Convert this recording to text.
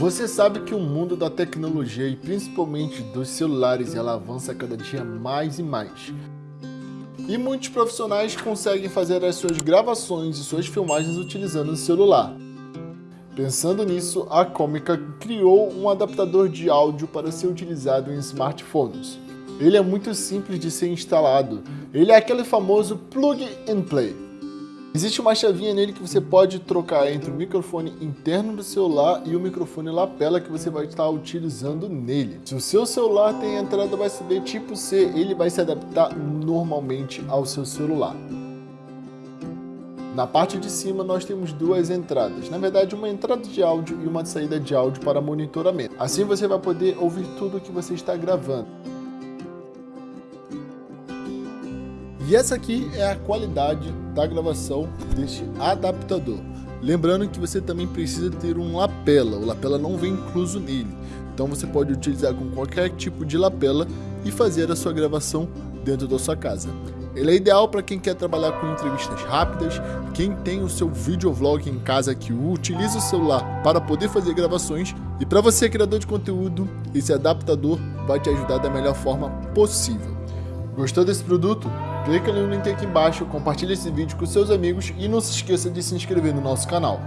Você sabe que o mundo da tecnologia e principalmente dos celulares ela avança cada dia mais e mais. E muitos profissionais conseguem fazer as suas gravações e suas filmagens utilizando o celular. Pensando nisso, a Comica criou um adaptador de áudio para ser utilizado em smartphones. Ele é muito simples de ser instalado. Ele é aquele famoso plug and play. Existe uma chavinha nele que você pode trocar entre o microfone interno do celular e o microfone lapela que você vai estar utilizando nele. Se o seu celular tem entrada USB tipo C, ele vai se adaptar normalmente ao seu celular. Na parte de cima nós temos duas entradas, na verdade uma entrada de áudio e uma saída de áudio para monitoramento. Assim você vai poder ouvir tudo que você está gravando. E essa aqui é a qualidade da gravação deste adaptador. Lembrando que você também precisa ter um lapela, o lapela não vem incluso nele. Então você pode utilizar com qualquer tipo de lapela e fazer a sua gravação dentro da sua casa. Ele é ideal para quem quer trabalhar com entrevistas rápidas, quem tem o seu videovlog em casa que utiliza o celular para poder fazer gravações e para você criador de conteúdo, esse adaptador vai te ajudar da melhor forma possível. Gostou desse produto? Clica no link aqui embaixo, compartilhe esse vídeo com seus amigos e não se esqueça de se inscrever no nosso canal.